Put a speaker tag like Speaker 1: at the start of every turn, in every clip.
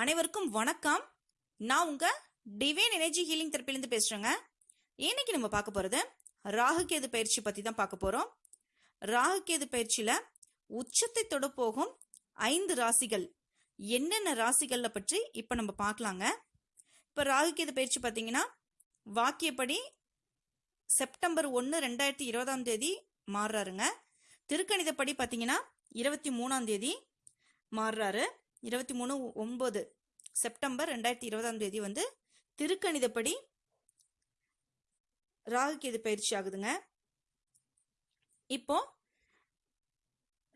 Speaker 1: அனைவருக்கும் வணக்கம். நான் உங்க டிவைன் எனர்ஜி ஹீலிங் தெரப்பிலேருந்து பேசுறேங்க. இன்னைக்கு நம்ம பார்க்க போறது ராகுகேது பயிற்சி பத்தி தான் பார்க்க போறோம். ராகு கேது பயிற்சியில உச்சத்தை தொட போகும் ஐந்து ராசிகள். என்னென்ன ராசிகள்ல பற்றி இப்ப நம்ம பார்க்கலாங்க. இப்ப ராகுகேது பயிற்சி பார்த்தீங்கன்னா வாக்கியப்படி செப்டம்பர் ஒன்று ரெண்டாயிரத்தி இருபதாம் தேதி மாறுறாருங்க. திருக்கணிதப்படி பார்த்தீங்கன்னா இருபத்தி மூணாம் தேதி மாறுறாரு. இருபத்தி மூணு ஒம்பது செப்டம்பர் ரெண்டாயிரத்தி இருபதாம் தேதி வந்து திருக்கணிதப்படி ராகுகேது பயிற்சி ஆகுதுங்க. இப்போ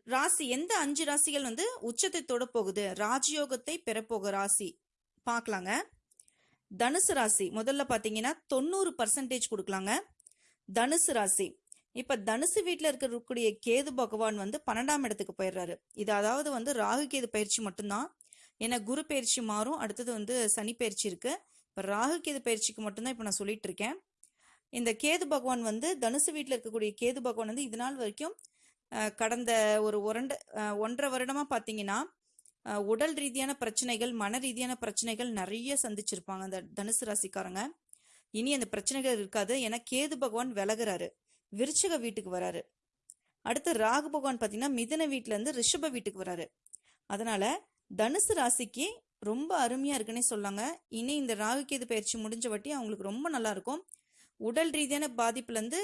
Speaker 1: ராசி எந்த அஞ்சு ராசிகள் வந்து உச்சத்தை தொட போகுது ராஜயோகத்தை பெறப்போக ராசி பார்க்கலாங்க தனுசு ராசி முதல்ல பார்த்தீங்கன்னா தொண்ணூறு பர்சன்டேஜ் கொடுக்கலாங்க. தனுசு ராசி இப்ப தனுசு வீட்டில் இருக்கக்கூடிய கேது பகவான் வந்து பன்னெண்டாம் இடத்துக்கு போயிடுறாரு. இது அதாவது வந்து ராகு கேது பயிற்சி மட்டும்தான். ஏன்னா குரு பயிற்சி மாறும். அடுத்தது வந்து சனி பயிற்சி இருக்கு. இப்போ ராகு கேது பயிற்சிக்கு மட்டும்தான் இப்போ நான் சொல்லிட்டு இருக்கேன். இந்த கேது பகவான் வந்து தனுசு வீட்டில் இருக்கக்கூடிய கேது பகவான் வந்து இது நாள் வரைக்கும் கடந்த ஒரு ஒரண்ட ஒன்றரை வருடமா பார்த்தீங்கன்னா உடல் ரீதியான பிரச்சனைகள் மன ரீதியான பிரச்சனைகள் நிறைய சந்திச்சிருப்பாங்க அந்த தனுசு ராசிக்காரங்க. இனி அந்த பிரச்சனைகள் இருக்காது. ஏன்னா கேது பகவான் விலகுறாரு. விருச்சிக வீட்டுக்கு வராரு. அடுத்து ராகு பகவான் பார்த்தீங்கன்னா மிதன வீட்டிலேருந்து ரிஷப வீட்டுக்கு வராரு. அதனால தனுசு ராசிக்கு ரொம்ப அருமையா இருக்குன்னே சொல்லாங்க. இனி இந்த ராகு கேது பயிற்சி முடிஞ்ச வட்டி அவங்களுக்கு ரொம்ப நல்லா இருக்கும். உடல் ரீதியான பாதிப்புல இருந்து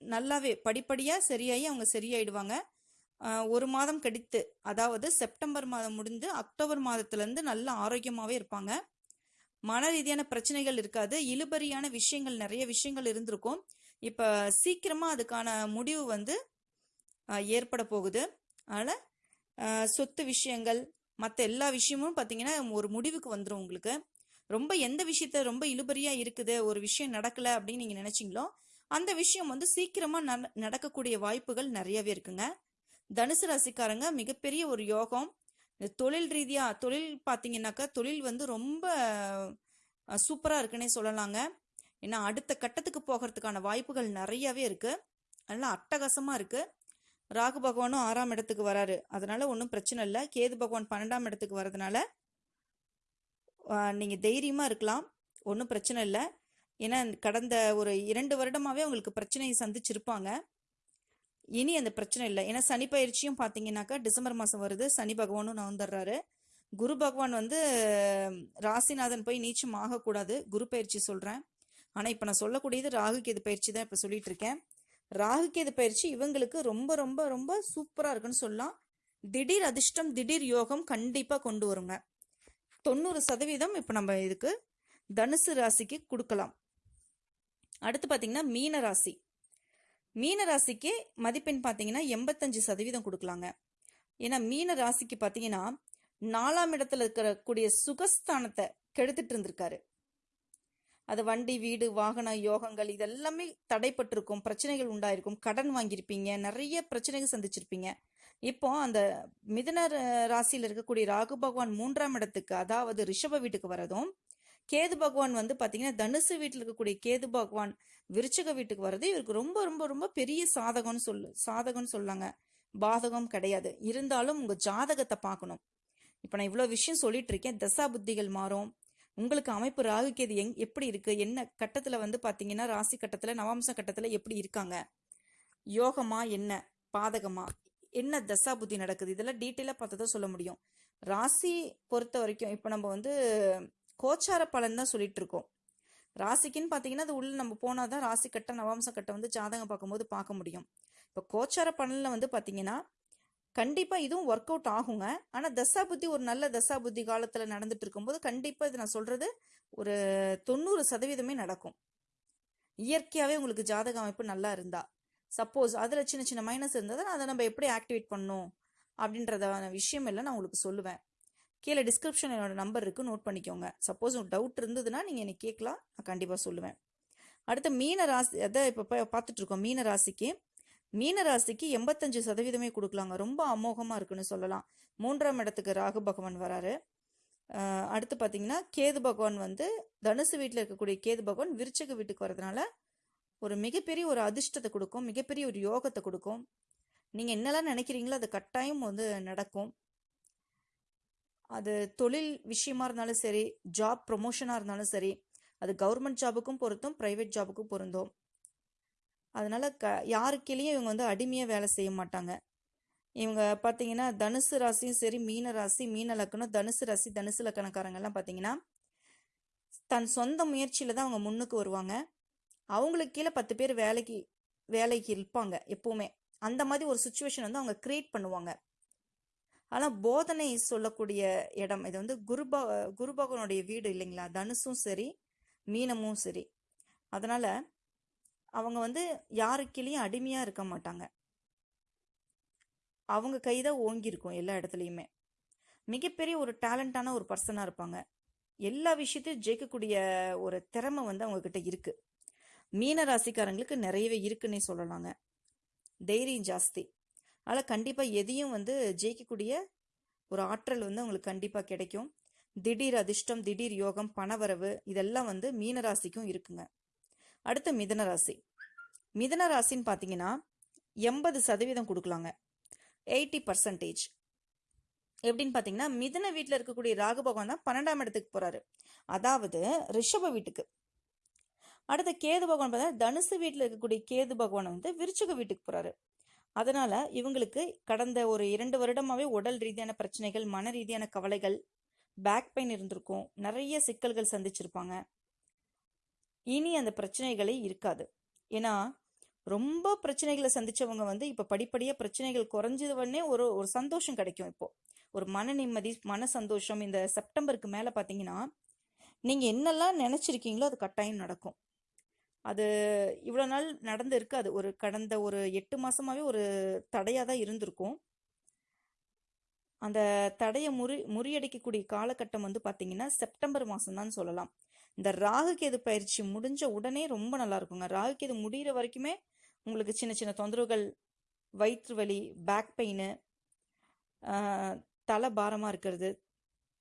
Speaker 1: நல்லாவே படிப்படியா சரியாகி அவங்க சரியாயிடுவாங்க. ஒரு மாதம் கடித்து அதாவது செப்டம்பர் மாதம் முடிந்து அக்டோபர் மாதத்துல இருந்து நல்ல ஆரோக்கியமாவே இருப்பாங்க. மன ரீதியான பிரச்சனைகள் இருக்காது. இழுபறியான விஷயங்கள் நிறைய விஷயங்கள் இருந்திருக்கும். இப்போ சீக்கிரமாக அதுக்கான முடிவு வந்து ஏற்பட போகுது. அதனால் சொத்து விஷயங்கள் மற்ற எல்லா விஷயமும் பார்த்தீங்கன்னா ஒரு முடிவுக்கு வந்துடும் உங்களுக்கு. ரொம்ப எந்த விஷயத்த ரொம்ப இழுபறியாக இருக்குது ஒரு விஷயம் நடக்கலை அப்படின்னு நீங்கள் நினச்சிங்களோ அந்த விஷயம் வந்து சீக்கிரமாக நட- நடக்கக்கூடிய வாய்ப்புகள் நிறையவே இருக்குங்க. தனுசு ராசிக்காரங்க மிகப்பெரிய ஒரு யோகம். தொழில் ரீதியாக தொழில் பார்த்தீங்கன்னாக்கா தொழில் வந்து ரொம்ப சூப்பராக இருக்குன்னே சொல்லலாங்க. ஏன்னா அடுத்த கட்டத்துக்கு போகிறதுக்கான வாய்ப்புகள் நிறையவே இருக்கு. அதனால் அட்டகாசமாக இருக்கு. ராகு பகவானும் ஆறாம் இடத்துக்கு வராரு. அதனால ஒன்றும் பிரச்சனை இல்லை. கேது பகவான் பன்னெண்டாம் இடத்துக்கு வர்றதுனால நீங்கள் தைரியமாக இருக்கலாம். ஒன்றும் பிரச்சனை இல்லை. ஏன்னா கடந்த ஒரு இரண்டு வருடமாகவே உங்களுக்கு பிரச்சனையை சந்திச்சிருப்பாங்க. இனி அந்த பிரச்சனை இல்லை. ஏன்னா சனி பயிற்சியும் பார்த்தீங்கன்னாக்கா டிசம்பர் மாதம் வருது. சனி பகவானும் நவந்துடுறாரு குரு பகவான் வந்து ராசிநாதன் போய் நீச்சம் ஆகக்கூடாது. குரு பயிற்சி சொல்கிறேன் ஆனால் இப்போ நான் சொல்லக்கூடியது ராகு கேது பயிற்சி தான் இப்போ சொல்லிட்டு இருக்கேன் ராகு கேது பயிற்சி இவங்களுக்கு ரொம்ப ரொம்ப ரொம்ப சூப்பராக இருக்குன்னு சொல்லலாம். திடீர் அதிர்ஷ்டம் திடீர் யோகம் கண்டிப்பாக கொண்டு வருங்க. தொண்ணூறு சதவீதம் இப்போ நம்ம இதுக்கு தனுசு ராசிக்கு கொடுக்கலாம். அடுத்து பார்த்தீங்கன்னா மீன ராசி. மீன ராசிக்கு மதிப்பெண் பார்த்தீங்கன்னா எண்பத்தஞ்சு சதவீதம் கொடுக்கலாங்க. ஏன்னா மீன ராசிக்கு பார்த்தீங்கன்னா நாலாம் இடத்துல இருக்கக்கூடிய சுகஸ்தானத்தை கெடுத்துட்டு இருந்திருக்காரு. அது வண்டி வீடு வாகன யோகங்கள் இதெல்லாமே தடைப்பட்டிருக்கும் பிரச்சனைகள் உண்டாயிருக்கும். கடன் வாங்கியிருப்பீங்க நிறைய பிரச்சனைகள் சந்திச்சிருப்பீங்க. இப்போ அந்த மிதன ராசியில் இருக்கக்கூடிய ராகு பகவான் மூன்றாம் இடத்துக்கு அதாவது ரிஷப வீட்டுக்கு வரதும் கேது பகவான் வந்து பார்த்தீங்கன்னா தனுசு வீட்டில் இருக்கக்கூடிய கேது பகவான் விருச்சக வீட்டுக்கு வர்றது இவருக்கு ரொம்ப ரொம்ப ரொம்ப பெரிய சாதகம்னு சொல்லு சாதகம்னு சொல்லாங்க. பாதகம் கிடையாது. இருந்தாலும் உங்கள் ஜாதகத்தை பார்க்கணும். இப்போ நான் இவ்வளோ விஷயம் சொல்லிட்டு இருக்கேன். தசா புத்திகள் மாறும். உங்களுக்கு அமைப்பு ராகு கேது எங் எப்படி இருக்கு? என்ன கட்டத்துல வந்து பாத்தீங்கன்னா ராசி கட்டத்துல நவாம்ச கட்டத்துல எப்படி இருக்காங்க? யோகமா என்ன? பாதகமா? என்ன தசா புத்தி நடக்குது? இதெல்லாம் டீட்டெயிலாக பார்த்து தான் சொல்ல முடியும். ராசி பொறுத்த வரைக்கும் இப்போ நம்ம வந்து கோச்சார பலன் தான் சொல்லிட்டு இருக்கோம். ராசிக்குன்னு பார்த்தீங்கன்னா அது உள்ள நம்ம போனால் தான் ராசி கட்ட நவாம்ச கட்டம் வந்து ஜாதகம் பார்க்கும்போது பார்க்க முடியும். இப்போ கோச்சார பலனில் வந்து பார்த்தீங்கன்னா கண்டிப்பாக இதுவும் ஒர்க் அவுட் ஆகுங்க. ஆனால் தசா புத்தி ஒரு நல்ல தசா புத்தி காலத்தில் நடந்துட்டு இருக்கும்போது கண்டிப்பாக இது நான் சொல்கிறது ஒரு தொண்ணூறு சதவீதமே நடக்கும். இயற்கையாகவே உங்களுக்கு ஜாதக அமைப்பு நல்லா இருந்தா. சப்போஸ் அதில் சின்ன சின்ன மைனஸ் இருந்ததுன்னா அதை நம்ம எப்படி ஆக்டிவேட் பண்ணணும் அப்படின்றதான விஷயம் எல்லாம் நான் உங்களுக்கு சொல்லுவேன். கீழே டிஸ்கிரிப்ஷன் என்னோட நம்பர் இருக்குது நோட் பண்ணிக்கோங்க. சப்போஸ் உங்களுக்கு டவுட் இருந்ததுன்னா நீங்கள் என்னை கேட்கலாம் நான் கண்டிப்பாக சொல்லுவேன். அடுத்து மீன ராசி அதை இப்போ பார்த்துட்ருக்கோம் மீன ராசிக்கு மீனராசிக்கு எண்பத்தஞ்சு சதவீதமே கொடுக்கலாங்க. ரொம்ப அமோகமாக இருக்குன்னு சொல்லலாம். மூன்றாம் இடத்துக்கு ராகு பகவான் வராரு. அடுத்து பார்த்தீங்கன்னா கேது பகவான் வந்து தனுசு வீட்டில் இருக்கக்கூடிய கேது பகவான் விருச்சக வீட்டுக்கு வரதுனால ஒரு மிகப்பெரிய ஒரு அதிர்ஷ்டத்தை கொடுக்கும். மிகப்பெரிய ஒரு யோகத்தை கொடுக்கும். நீங்கள் என்னெல்லாம் நினைக்கிறீங்களோ அது கட்டாயம் வந்து நடக்கும். அது தொழில் விஷயமா இருந்தாலும் சரி ஜாப் ப்ரொமோஷனாக இருந்தாலும் சரி அது கவர்மெண்ட் ஜாபுக்கும் பொருந்தும் ப்ரைவேட் ஜாபுக்கும் பொருந்தும். அதனால் க யாருக்கீழேயும் இவங்க வந்து அடிமையாக வேலை செய்ய மாட்டாங்க. இவங்க பார்த்தீங்கன்னா தனுசு ராசியும் சரி மீன ராசி மீன லக்கணம் தனுசு ராசி தனுசு லக்கணக்காரங்கெல்லாம் பார்த்தீங்கன்னா தன் சொந்த முயற்சியில் தான் அவங்க முன்னுக்கு வருவாங்க. அவங்களுக்கு கீழே பத்து பேர் வேலைக்கு வேலைக்கு இருப்பாங்க எப்பவுமே. அந்த மாதிரி ஒரு சுச்சுவேஷன் வந்து அவங்க கிரியேட் பண்ணுவாங்க. ஆனால் போதனை சொல்லக்கூடிய இடம் இது வந்து குருபா குருபகவனுடைய வீடு இல்லைங்களா? தனுசும் சரி மீனமும் சரி. அதனால் அவங்க வந்து யாருக்கிலையும் அடிமையாக இருக்க மாட்டாங்க. அவங்க கைதான் தான் ஓங்கியிருக்கும் எல்லா இடத்துலையுமே. மிகப்பெரிய ஒரு டேலண்டான ஒரு பர்சனாக இருப்பாங்க. எல்லா விஷயத்தையும் ஜெயிக்கக்கூடிய ஒரு திறமை வந்து அவங்கக்கிட்ட இருக்குது மீன ராசிக்காரங்களுக்கு நிறையவே இருக்குன்னே சொல்லலாங்க. தைரியம் ஜாஸ்தி. அதனால் கண்டிப்பாக எதையும் வந்து ஜெயிக்கக்கூடிய ஒரு ஆற்றல் வந்து அவங்களுக்கு கண்டிப்பாக கிடைக்கும். திடீர் அதிர்ஷ்டம் திடீர் யோகம் பணவரவு இதெல்லாம் வந்து மீனராசிக்கும் இருக்குங்க. அடுத்து மிதன ராசி. மிதன ராசின்னு பார்த்தீங்கன்னா எண்பது சதவீதம் கொடுக்கலாங்க. எயிட்டி பர்சன்டேஜ் எப்படின்னு பார்த்தீங்கன்னா மிதன வீட்டில் இருக்கக்கூடிய ராகு பகவான் தான் பன்னெண்டாம் இடத்துக்கு போகிறாரு அதாவது ரிஷப வீட்டுக்கு. அடுத்து கேது பகவான் பார்த்தா தனுசு வீட்டில் இருக்கக்கூடிய கேது பகவான் வந்து விருச்சிக வீட்டுக்கு போகிறாரு அதனால இவங்களுக்கு கடந்த ஒரு இரண்டு வருடமாகவே உடல் ரீதியான பிரச்சனைகள் மன ரீதியான கவலைகள் பேக் பெயின் இருந்திருக்கும். நிறைய சிக்கல்கள் சந்திச்சிருப்பாங்க. இனி அந்த பிரச்சனைகளே இருக்காது. ஏன்னா ரொம்ப பிரச்சனைகளை சந்திச்சவங்க வந்து இப்ப படிப்படியாக பிரச்சனைகள் குறைஞ்சதுவனே ஒரு ஒரு சந்தோஷம் கிடைக்கும் இப்போ. ஒரு மன நிம்மதி மன சந்தோஷம் இந்த செப்டம்பருக்கு மேல பாத்தீங்கன்னா நீங்க என்னெல்லாம் நினைச்சிருக்கீங்களோ அது கட்டாயம் நடக்கும். அது இவ்வளோ நாள் நடந்து இருக்காது. ஒரு கடந்த ஒரு எட்டு மாசமாவே ஒரு தடையாக தான் இருந்திருக்கும். அந்த தடையை முறி முறியடிக்கக்கூடிய காலகட்டம் வந்து பார்த்தீங்கன்னா செப்டம்பர் மாதம் சொல்லலாம். இந்த ராகு கேது பயிற்சி முடிஞ்ச உடனே ரொம்ப நல்லா இருக்குங்க. ராகுகேது முடிகிற வரைக்குமே உங்களுக்கு சின்ன சின்ன தொந்தரவுகள் வயிற்று வலி பேக் பெயின் தலை பாரமாக இருக்கிறது.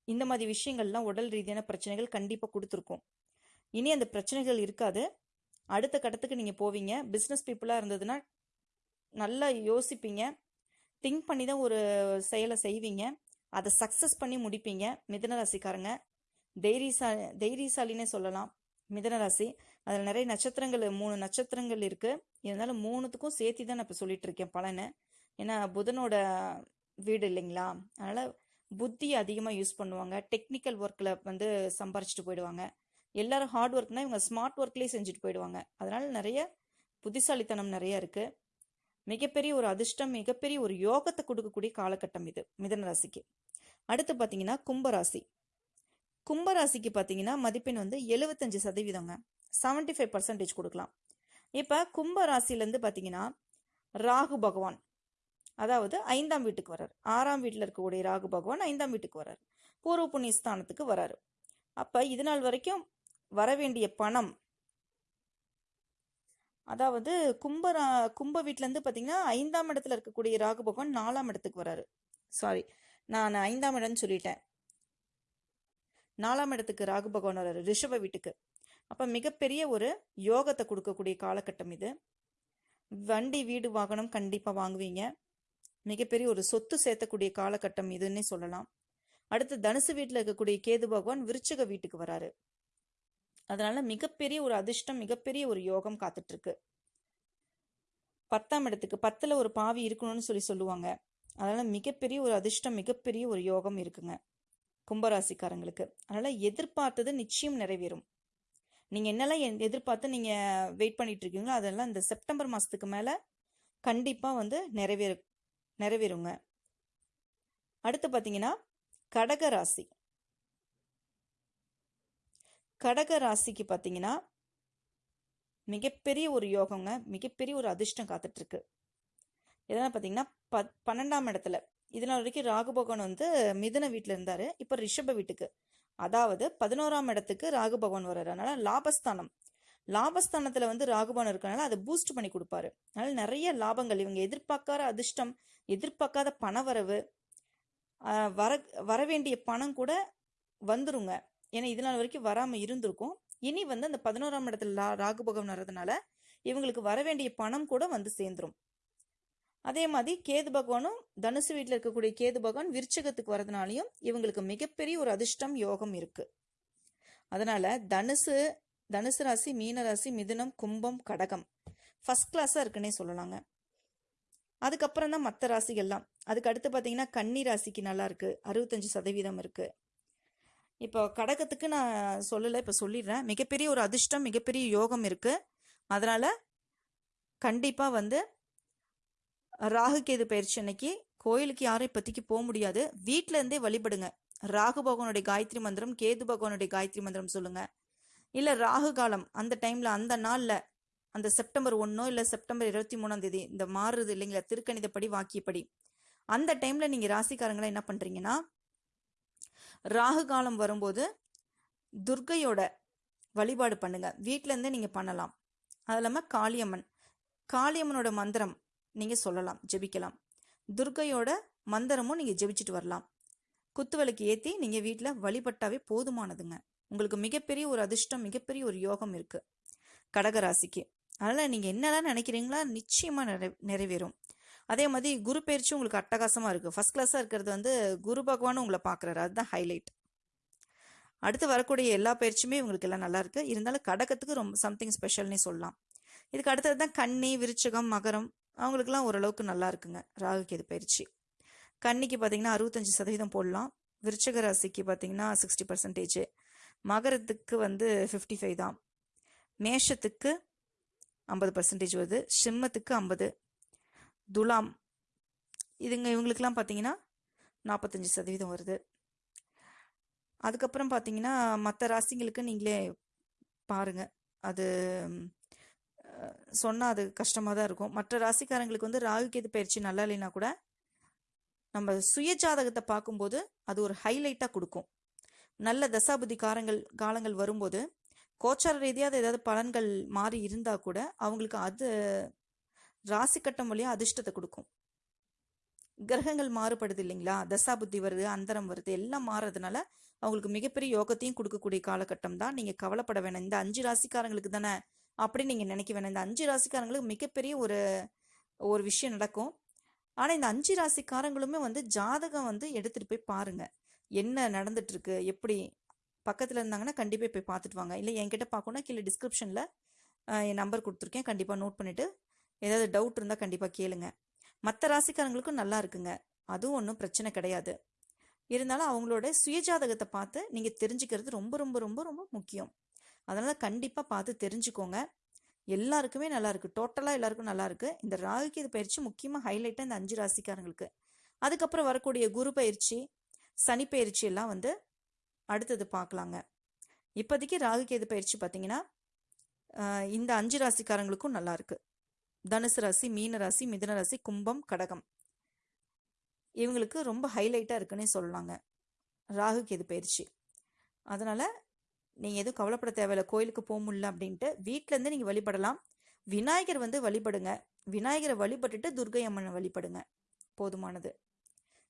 Speaker 1: இந்த மாதிரி விஷயங்கள்லாம் உடல் ரீதியான பிரச்சனைகள் கண்டிப்பாக கொடுத்துருக்கும். இனி அந்த பிரச்சனைகள் இருக்காது. அடுத்த கட்டத்துக்கு நீங்கள் போவீங்க. பிஸ்னஸ் பீப்புளாக இருந்ததுன்னா நல்லா யோசிப்பீங்க. திங்க் பண்ணி தான் ஒரு செயலை செய்வீங்க. அதை சக்ஸஸ் பண்ணி முடிப்பீங்க. மிதன ராசிக்காரங்க. தைரியசா தைரியசாலினே சொல்லலாம். மிதன ராசி. அதில் நிறைய நட்சத்திரங்கள் மூணு நட்சத்திரங்கள் இருக்கு. இருந்தாலும் மூணுத்துக்கும் சேர்த்து தான் நான் இப்போ சொல்லிட்டு இருக்கேன் பலனை. ஏன்னா புதனோட வீடு இல்லைங்களா? அதனால புத்தி அதிகமாக யூஸ் பண்ணுவாங்க. டெக்னிக்கல் ஒர்க்கில் வந்து சம்பாரிச்சிட்டு போயிடுவாங்க. எல்லாரும் ஹார்ட் ஒர்க்னா இவங்க ஸ்மார்ட் ஒர்க்லேயே செஞ்சுட்டு போயிடுவாங்க. அதனால நிறைய புத்திசாலித்தனம் நிறைய இருக்கு. மிகப்பெரிய ஒரு அதிர்ஷ்டம் மிகப்பெரிய ஒரு யோகத்தை கொடுக்கக்கூடிய காலகட்டம் இது மிதன ராசிக்கு. அடுத்து பார்த்தீங்கன்னா கும்பராசி. கும்பராசிக்கு பார்த்தீங்கன்னா மதிப்பெண் வந்து எழுபத்தஞ்சு சதவீதங்க. செவன்டி ஃபைவ் பர்சன்டேஜ் கொடுக்கலாம். இப்போ கும்ப ராசிலேருந்து பார்த்தீங்கன்னா ராகு பகவான் அதாவது ஐந்தாம் வீட்டுக்கு வரார் ஆறாம் வீட்டில் இருக்கக்கூடிய ராகு பகவான் ஐந்தாம் வீட்டுக்கு வரார் பூர்வ புண்ணிய ஸ்தானத்துக்கு வராரு அப்போ இது நாள் வரைக்கும் வர வேண்டிய பணம் அதாவது கும்பரா கும்ப வீட்டிலேருந்து பார்த்தீங்கன்னா ஐந்தாம் இடத்துல இருக்கக்கூடிய ராகு பகவான் நாலாம் இடத்துக்கு வராரு சாரி நான் ஐந்தாம் இடம்னு சொல்லிட்டேன். நாலாம் இடத்துக்கு ராகு பகவான் வராரு ரிஷப வீட்டுக்கு. அப்போ மிகப்பெரிய ஒரு யோகத்தை கொடுக்கக்கூடிய காலகட்டம் இது. வண்டி வீடு வாகனம் கண்டிப்பாக வாங்குவீங்க. மிகப்பெரிய ஒரு சொத்து சேர்த்தக்கூடிய காலகட்டம் இதுன்னே சொல்லலாம். அடுத்து தனுசு வீட்டில் இருக்கக்கூடிய கேது பகவான் விருச்சக வீட்டுக்கு வராரு அதனால மிகப்பெரிய ஒரு அதிர்ஷ்டம் மிகப்பெரிய ஒரு யோகம் காத்துட்டு இருக்கு பத்தாம் இடத்துக்கு பத்துல ஒரு பாவி இருக்கணும்னு சொல்லி சொல்லுவாங்க. அதனால மிகப்பெரிய ஒரு அதிர்ஷ்டம் மிகப்பெரிய ஒரு யோகம் இருக்குங்க. கும்பராசிக்காரங்களுக்கு. அதனால எதிர்பார்த்தது நிச்சயம் நிறைவேறும். நீங்க என்னெல்லாம் எதிர்பார்த்து நீங்க வெயிட் பண்ணிட்டு இருக்கீங்களோ அதெல்லாம் இந்த செப்டம்பர் மாசத்துக்கு மேல கண்டிப்பா வந்து நிறைவேறு நிறைவேறுங்க. அடுத்து பாத்தீங்கன்னா கடக ராசி. கடக ராசிக்கு பார்த்தீங்கன்னா மிகப்பெரிய ஒரு யோகங்க மிகப்பெரிய ஒரு அதிர்ஷ்டம் காத்துட்டு இருக்கு. இதெல்லாம் பார்த்தீங்கன்னா ப பன்னெண்டாம் இடத்துல இதனால் வரைக்கும் ராகுபகவான் வந்து மிதன வீட்டில் இருந்தார். இப்போ ரிஷப வீட்டுக்கு. அதாவது பதினோராம் இடத்துக்கு ராகு பகவான் வர்றாரு. அதனால லாபஸ்தானம். லாபஸ்தானத்தில் வந்து ராகுபவன் இருக்கனால அதை பூஸ்ட் பண்ணி கொடுப்பாரு. அதனால நிறைய லாபங்கள். இவங்க எதிர்பார்க்காத அதிர்ஷ்டம் எதிர்பார்க்காத பணவரவு வர வர வேண்டிய பணம் கூட வந்துருங்க. ஏன்னா இது நாள் வரைக்கும் வராமல் இருந்திருக்கும். இனி வந்து அந்த பதினோராம் இடத்துல லா- ராகு பகவான் வர்றதுனால இவங்களுக்கு வர வேண்டிய பணம் கூட வந்து சேர்ந்துரும். அதே மாதிரி கேது பகவானும் தனுசு வீட்டில் இருக்கக்கூடிய கேது பகவான் விருச்சகத்துக்கு வரதுனாலையும் இவங்களுக்கு மிகப்பெரிய ஒரு அதிர்ஷ்டம் யோகம் இருக்கு. அதனால தனுசு தனுசு ராசி மீன ராசி மிதுனம் கும்பம் கடகம் ஃபர்ஸ்ட் கிளாஸாக இருக்குன்னே சொல்லலாங்க. அதுக்கப்புறம் தான் மற்ற ராசிகள்லாம். அதுக்கு அடுத்து பார்த்தீங்கன்னா கன்னி ராசிக்கு நல்லா இருக்கு. அறுபத்தஞ்சு சதவீதம் இருக்கு. இப்போ கடகத்துக்கு நான் சொல்லலை இப்போ சொல்லிடுறேன். மிகப்பெரிய ஒரு அதிர்ஷ்டம் மிகப்பெரிய யோகம் இருக்கு. அதனால கண்டிப்பாக வந்து ராகு கேது பயிற்சி அன்னைக்கு கோயிலுக்கு யாரும் இப்போதைக்கு போக முடியாது. வீட்டில இருந்தே வழிபடுங்க. ராகு பகவானுடைய காயத்ரி மந்திரம் கேது பகவானுடைய காயத்ரி மந்திரம் சொல்லுங்க. இல்லை ராகு காலம் அந்த டைம்ல அந்த நாளில் அந்த செப்டம்பர் ஒன்றோ இல்லை செப்டம்பர் இருபத்தி மூணாம் தேதி இந்த மாறுறது இல்லைங்களா? திருக்கணிதப்படி வாக்கியப்படி. அந்த டைம்ல நீங்க ராசிக்காரங்களை என்ன பண்றீங்கன்னா ராகு காலம் வரும்போது துர்க்கையோட வழிபாடு பண்ணுங்க. வீட்ல இருந்தே நீங்க பண்ணலாம். அது இல்லாமல் காளியம்மன். காளியம்மனோட மந்திரம் நீங்கள் சொல்லலாம் ஜெபிக்கலாம். துர்க்கையோட மந்திரமும் நீங்கள் ஜெபிச்சுட்டு வரலாம். குத்துவிளக்கு ஏற்றி நீங்கள் வீட்டில் வழிபட்டாவே போதுமானதுங்க. உங்களுக்கு மிகப்பெரிய ஒரு அதிர்ஷ்டம் மிகப்பெரிய ஒரு யோகம் இருக்குது கடகராசிக்கு. அதனால் நீங்கள் என்னெல்லாம் நினைக்கிறீங்களா நிச்சயமாக நிறை நிறைவேறும். அதே மாதிரி குரு பயிற்சி உங்களுக்கு அட்டகாசமாக இருக்குது ஃபஸ்ட் கிளாஸாக இருக்கிறது வந்து குரு பகவானும் உங்களை பார்க்குறாரு. அதுதான் ஹைலைட் அடுத்து வரக்கூடிய எல்லா பயிற்சியுமே உங்களுக்கு எல்லாம் நல்லா இருக்கு. இருந்தாலும் கடகத்துக்கு ரொம்ப சம்திங் ஸ்பெஷல்னே சொல்லலாம். இதுக்கு அடுத்தது தான் கன்னி விருச்சகம் மகரம். அவங்களுக்குலாம் ஓரளவுக்கு நல்லா இருக்குங்க ராகு கேது பயிற்சி. கன்னிக்கு பார்த்தீங்கன்னா அறுபத்தஞ்சு சதவீதம் போடலாம். விருச்சக ராசிக்கு பார்த்தீங்கன்னா சிக்ஸ்டி பர்சன்டேஜ் மகரத்துக்கு வந்து ஃபிஃப்டி ஃபைவ் தான். மேஷத்துக்கு ஐம்பது பர்சன்டேஜ் வருது. சிம்மத்துக்கு ஐம்பது. துலாம். இதுங்க இவங்களுக்கெல்லாம் பார்த்தீங்கன்னா நாற்பத்தஞ்சு சதவீதம் வருது. அதுக்கப்புறம் பார்த்தீங்கன்னா மற்ற ராசிங்களுக்கு நீங்களே பாருங்க. அது சொன்னால் அது கஷ்டமாக தான் இருக்கும். மற்ற ராசிக்காரங்களுக்கு வந்து ராகு கேது பயிற்சி நல்லா இல்லைன்னா கூட நம்ம சுய ஜாதகத்தை பார்க்கும்போது அது ஒரு ஹைலைட்டாக கொடுக்கும். நல்ல தசாபுதி காரங்கள் காலங்கள் வரும்போது கோச்சார ரீதியாக ஏதாவது பலன்கள் மாறி இருந்தால் கூட அவங்களுக்கு அது ராசி கட்டம் வழியாக அதிர்ஷ்டத்தை கொடுக்கும். கிரகங்கள் மாறுபடுது இல்லைங்களா? தசாபுத்தி வருது அந்தரம் வருது எல்லாம் மாறுறதுனால அவங்களுக்கு மிகப்பெரிய யோகத்தையும் கொடுக்கக்கூடிய காலகட்டம் தான். நீங்கள் கவலைப்பட வேணாம். இந்த அஞ்சு ராசிக்காரங்களுக்கு தானே அப்படி நீங்கள் நினைக்க வேணாம். இந்த அஞ்சு ராசிக்காரங்களுக்கு மிகப்பெரிய ஒரு ஒரு விஷயம் நடக்கும். ஆனால் இந்த அஞ்சு ராசிக்காரங்களுமே வந்து ஜாதகம் வந்து எடுத்துகிட்டு போய் பாருங்கள் என்ன நடந்துட்டுருக்கு எப்படி பக்கத்தில் இருந்தாங்கன்னா கண்டிப்பாக போய் பார்த்துட்டு வாங்க. இல்லை என்கிட்ட பார்க்கணுன்னா கீழே டிஸ்கிரிப்ஷனில் என் நம்பர் கொடுத்துருக்கேன். கண்டிப்பாக நோட் பண்ணிவிட்டு ஏதாவது டவுட் இருந்தால் கண்டிப்பாக கேளுங்க. மற்ற ராசிக்காரங்களுக்கும் நல்லா இருக்குங்க. அதுவும் ஒன்றும் பிரச்சனை கிடையாது. இருந்தாலும் அவங்களோட சுயஜாதகத்தை பார்த்து நீங்கள் தெரிஞ்சுக்கிறது ரொம்ப ரொம்ப ரொம்ப ரொம்ப முக்கியம். அதனால் கண்டிப்பாக பார்த்து தெரிஞ்சுக்கோங்க. எல்லாருக்குமே நல்லாயிருக்கு டோட்டலாக எல்லாருக்கும் நல்லாயிருக்கு இந்த ராகுகேது பயிற்சி முக்கியமாக ஹைலைட்டாக இந்த அஞ்சு ராசிக்காரங்களுக்கு. அதுக்கப்புறம் வரக்கூடிய குரு பயிற்சி சனி பயிற்சி எல்லாம் வந்து அடுத்தது பார்க்கலாங்க. இப்போதைக்கு ராகு கேது பயிற்சி பார்த்தீங்கன்னா இந்த அஞ்சு ராசிக்காரங்களுக்கும் நல்லாயிருக்கு தனுசு ராசி மீன ராசி மிதன ராசி கும்பம் கடகம். இவங்களுக்கு ரொம்ப ஹைலைட்டாக இருக்குன்னே சொல்லலாங்க. ராகு கேது பயிற்சி. அதனால் நீங்கள் எதுவும் கவலைப்பட தேவையில்ல கோயிலுக்கு போக முடியல அப்படின்ட்டு வீட்டிலேருந்து நீங்கள் வழிபடலாம். விநாயகர் வந்து வழிபடுங்க. விநாயகரை வழிபட்டுட்டு துர்கை அம்மனை வழிபடுங்க. போதுமானது.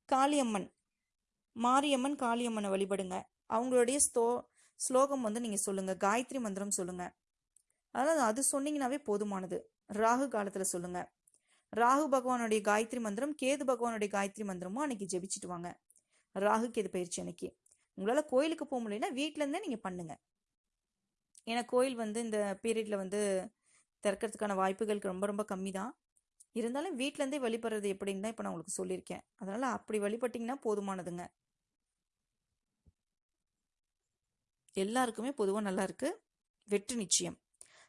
Speaker 1: காளியம்மன். மாரியம்மன் காளியம்மனை வழிபடுங்க. அவங்களுடைய ஸ்தோ ஸ்லோகம் வந்து நீங்கள் சொல்லுங்கள் காயத்ரி மந்திரம் சொல்லுங்கள் அதாவது அது சொன்னீங்கன்னாவே போதுமானது. ராகு காலத்தில் சொல்லுங்கள் ராகு பகவானுடைய காயத்ரி மந்திரம் கேது பகவானுடைய காயத்ரி மந்திரமும் அன்னைக்கு ஜெபிச்சுட்டு வாங்க. ராகு கேது பயிற்சி அன்னைக்கு. உங்களால் கோயிலுக்கு போக முடியலன்னா வீட்டிலேருந்தே நீங்கள் பண்ணுங்கள் ஏன்னா கோயில் வந்து இந்த பீரியடில் வந்து திறக்கிறதுக்கான வாய்ப்புகளுக்கு ரொம்ப ரொம்ப கம்மி தான் இருந்தாலும் வீட்டிலேருந்தே வழிபடுறது எப்படின்னு தான் இப்போ நான் உங்களுக்கு சொல்லியிருக்கேன். அதனால் அப்படி வழிபட்டிங்கன்னா போதுமானதுங்க. எல்லாருக்குமே பொதுவாக நல்லா இருக்கு. வெற்றி நிச்சயம்.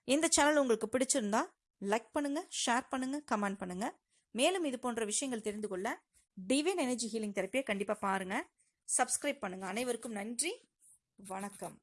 Speaker 1: இந்த சேனல் உங்களுக்கு பிடிச்சிருந்தா லைக் பண்ணுங்க ஷேர் பண்ணுங்க கமெண்ட் பண்ணுங்க. மேலும் இது போன்ற விஷயங்கள் தெரிந்து கொள்ள டிவைன் எனர்ஜி ஹீலிங் தெரப்பியை கண்டிப்பாக பாருங்கள் சப்ஸ்கிரைப் பண்ணுங்கள் அனைவருக்கும் நன்றி. வணக்கம்.